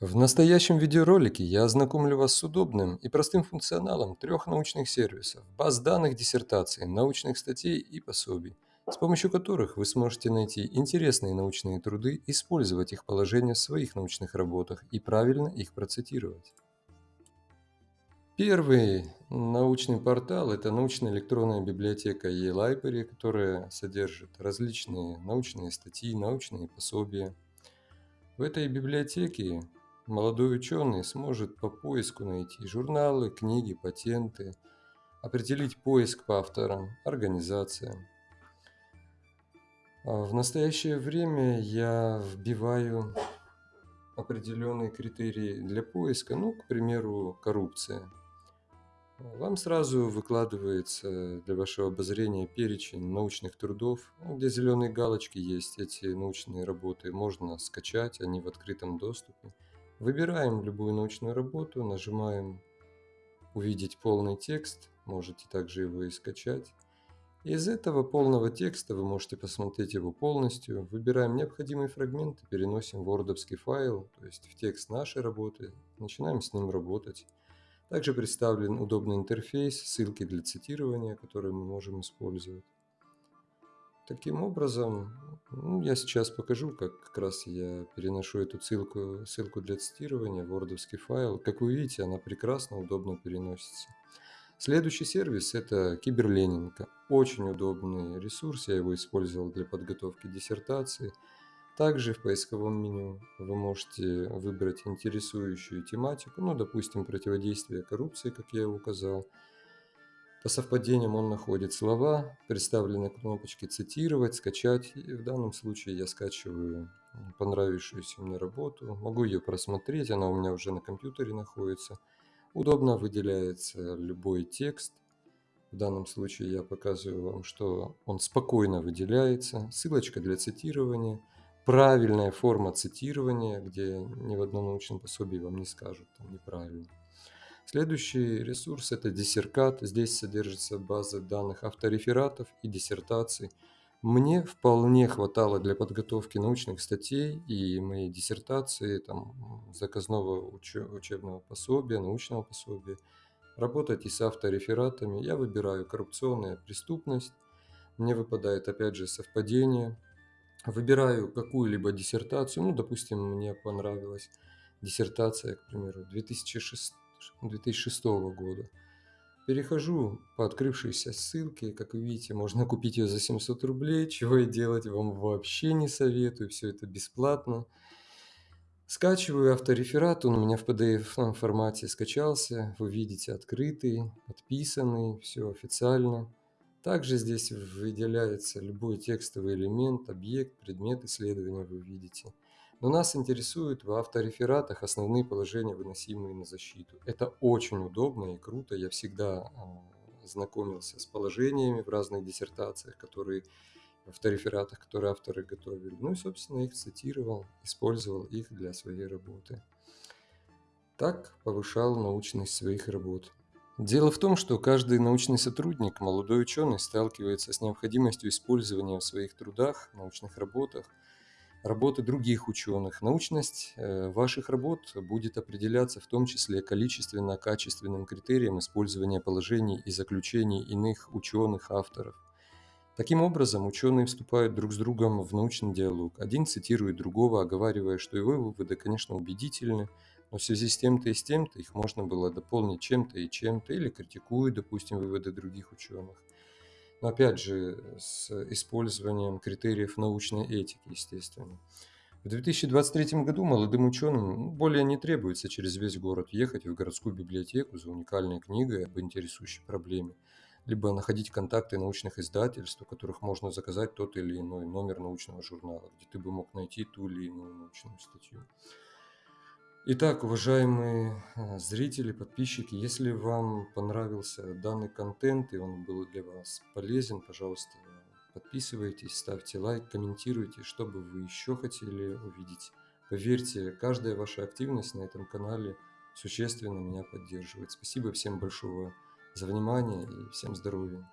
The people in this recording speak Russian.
В настоящем видеоролике я ознакомлю вас с удобным и простым функционалом трех научных сервисов, баз данных диссертаций, научных статей и пособий, с помощью которых вы сможете найти интересные научные труды, использовать их положения в своих научных работах и правильно их процитировать. Первый научный портал– это научная электронная библиотека eLibrary, которая содержит различные научные статьи, научные пособия. В этой библиотеке молодой ученый сможет по поиску найти журналы, книги, патенты, определить поиск по авторам, организациям. А в настоящее время я вбиваю определенные критерии для поиска, ну, к примеру, коррупция. Вам сразу выкладывается для вашего обозрения перечень научных трудов, где зеленые галочки есть. Эти научные работы можно скачать, они в открытом доступе. Выбираем любую научную работу, нажимаем «Увидеть полный текст», можете также его и скачать. Из этого полного текста вы можете посмотреть его полностью. Выбираем необходимый фрагмент и переносим в wordовский файл, то есть в текст нашей работы. Начинаем с ним работать. Также представлен удобный интерфейс, ссылки для цитирования, которые мы можем использовать. Таким образом, ну, я сейчас покажу, как как раз я переношу эту ссылку, ссылку для цитирования в wordовский файл. Как вы видите, она прекрасно, удобно переносится. Следующий сервис – это Киберленинка. Очень удобный ресурс, я его использовал для подготовки диссертации. Также в поисковом меню вы можете выбрать интересующую тематику, ну, допустим, противодействие коррупции, как я указал. По совпадениям он находит слова, представлены кнопочки «Цитировать», «Скачать». И в данном случае я скачиваю понравившуюся мне работу. Могу ее просмотреть, она у меня уже на компьютере находится. Удобно выделяется любой текст. В данном случае я показываю вам, что он спокойно выделяется. Ссылочка для цитирования. Правильная форма цитирования, где ни в одном научном пособии вам не скажут там неправильно. Следующий ресурс – это диссеркат. Здесь содержится база данных авторефератов и диссертаций. Мне вполне хватало для подготовки научных статей и моей диссертации, там, заказного учебного пособия, научного пособия. Работать и с авторефератами. Я выбираю коррупционная преступность. Мне выпадает опять же совпадение. Выбираю какую-либо диссертацию. Ну, допустим, мне понравилась диссертация, к примеру, 2006 2006 года. Перехожу по открывшейся ссылке, как вы видите, можно купить ее за 700 рублей, чего и делать вам вообще не советую, все это бесплатно. Скачиваю автореферат, он у меня в PDF формате скачался, вы видите открытый, подписанный, все официально. Также здесь выделяется любой текстовый элемент, объект, предмет исследования вы видите. Но нас интересуют в авторефератах основные положения, выносимые на защиту. Это очень удобно и круто. Я всегда а, знакомился с положениями в разных диссертациях, которые в авторефератах, которые авторы готовили. Ну и, собственно, их цитировал, использовал их для своей работы. Так повышал научность своих работ. Дело в том, что каждый научный сотрудник, молодой ученый, сталкивается с необходимостью использования в своих трудах, научных работах – работы других ученых. Научность э, ваших работ будет определяться в том числе количественно-качественным критерием использования положений и заключений иных ученых, авторов. Таким образом, ученые вступают друг с другом в научный диалог. Один цитирует другого, оговаривая, что его выводы, конечно, убедительны, но в связи с тем-то и с тем-то их можно было дополнить чем-то и чем-то, или критикуют, допустим, выводы других ученых. Но опять же, с использованием критериев научной этики, естественно. В 2023 году молодым ученым более не требуется через весь город ехать в городскую библиотеку за уникальной книгой об интересующей проблеме, либо находить контакты научных издательств, у которых можно заказать тот или иной номер научного журнала, где ты бы мог найти ту или иную научную статью. Итак, уважаемые э, зрители, подписчики, если вам понравился данный контент и он был для вас полезен, пожалуйста, подписывайтесь, ставьте лайк, комментируйте, что бы вы еще хотели увидеть. Поверьте, каждая ваша активность на этом канале существенно меня поддерживает. Спасибо всем большое за внимание и всем здоровья.